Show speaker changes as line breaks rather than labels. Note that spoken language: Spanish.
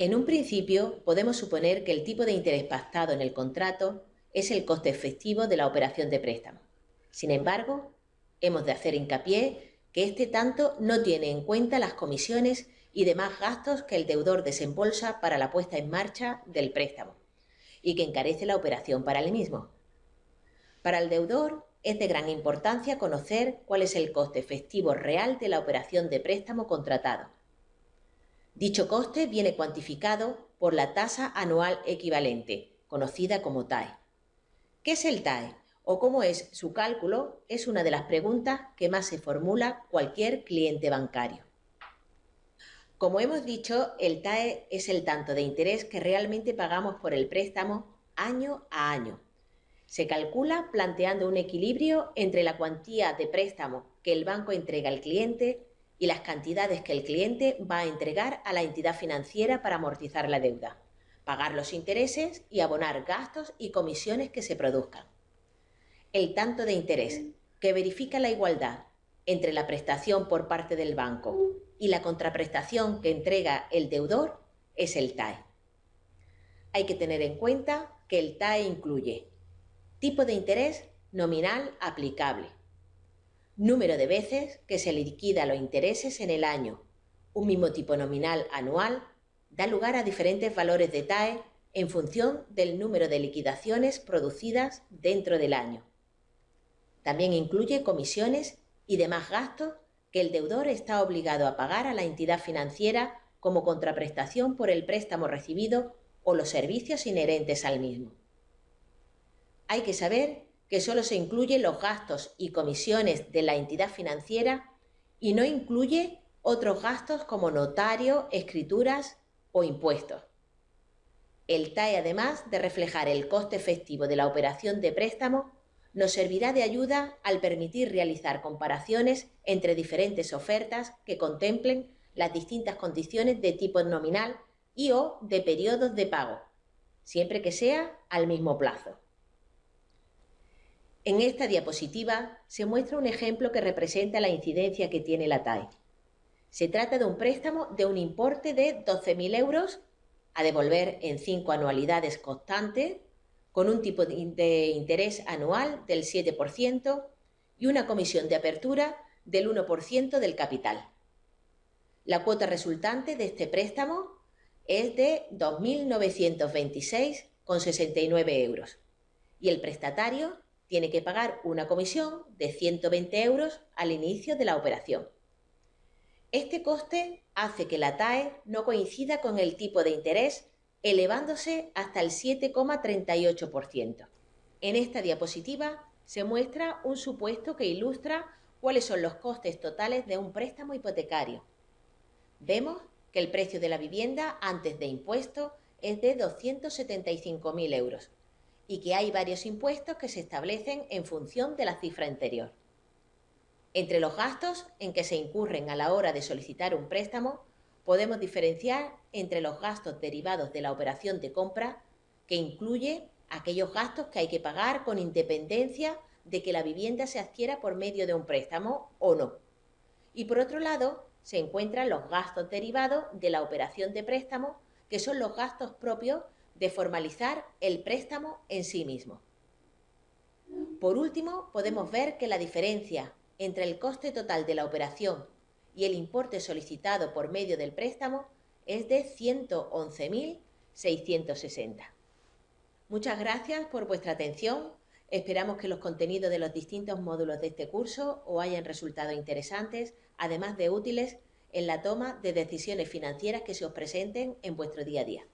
En un principio, podemos suponer que el tipo de interés pactado en el contrato es el coste efectivo de la operación de préstamo. Sin embargo, hemos de hacer hincapié que este tanto no tiene en cuenta las comisiones y demás gastos que el deudor desembolsa para la puesta en marcha del préstamo y que encarece la operación para el mismo. Para el deudor es de gran importancia conocer cuál es el coste efectivo real de la operación de préstamo contratado. Dicho coste viene cuantificado por la tasa anual equivalente, conocida como TAE. ¿Qué es el TAE? o cómo es su cálculo es una de las preguntas que más se formula cualquier cliente bancario. Como hemos dicho, el TAE es el tanto de interés que realmente pagamos por el préstamo año a año. Se calcula planteando un equilibrio entre la cuantía de préstamo que el banco entrega al cliente y las cantidades que el cliente va a entregar a la entidad financiera para amortizar la deuda, pagar los intereses y abonar gastos y comisiones que se produzcan el tanto de interés, que verifica la igualdad entre la prestación por parte del banco y la contraprestación que entrega el deudor, es el TAE. Hay que tener en cuenta que el TAE incluye tipo de interés nominal aplicable, número de veces que se liquida los intereses en el año, un mismo tipo nominal anual, da lugar a diferentes valores de TAE en función del número de liquidaciones producidas dentro del año. También incluye comisiones y demás gastos que el deudor está obligado a pagar a la entidad financiera como contraprestación por el préstamo recibido o los servicios inherentes al mismo. Hay que saber que solo se incluyen los gastos y comisiones de la entidad financiera y no incluye otros gastos como notario, escrituras o impuestos. El TAE, además de reflejar el coste efectivo de la operación de préstamo, nos servirá de ayuda al permitir realizar comparaciones entre diferentes ofertas que contemplen las distintas condiciones de tipo nominal y o de periodos de pago, siempre que sea al mismo plazo. En esta diapositiva se muestra un ejemplo que representa la incidencia que tiene la TAE. Se trata de un préstamo de un importe de 12.000 euros a devolver en cinco anualidades constantes con un tipo de interés anual del 7% y una comisión de apertura del 1% del capital. La cuota resultante de este préstamo es de 2.926,69 euros y el prestatario tiene que pagar una comisión de 120 euros al inicio de la operación. Este coste hace que la TAE no coincida con el tipo de interés elevándose hasta el 7,38%. En esta diapositiva se muestra un supuesto que ilustra cuáles son los costes totales de un préstamo hipotecario. Vemos que el precio de la vivienda antes de impuestos es de 275.000 euros y que hay varios impuestos que se establecen en función de la cifra anterior. Entre los gastos en que se incurren a la hora de solicitar un préstamo podemos diferenciar entre los gastos derivados de la operación de compra, que incluye aquellos gastos que hay que pagar con independencia de que la vivienda se adquiera por medio de un préstamo o no. Y por otro lado, se encuentran los gastos derivados de la operación de préstamo, que son los gastos propios de formalizar el préstamo en sí mismo. Por último, podemos ver que la diferencia entre el coste total de la operación y el importe solicitado por medio del préstamo es de 111.660. Muchas gracias por vuestra atención. Esperamos que los contenidos de los distintos módulos de este curso os hayan resultado interesantes, además de útiles en la toma de decisiones financieras que se os presenten en vuestro día a día.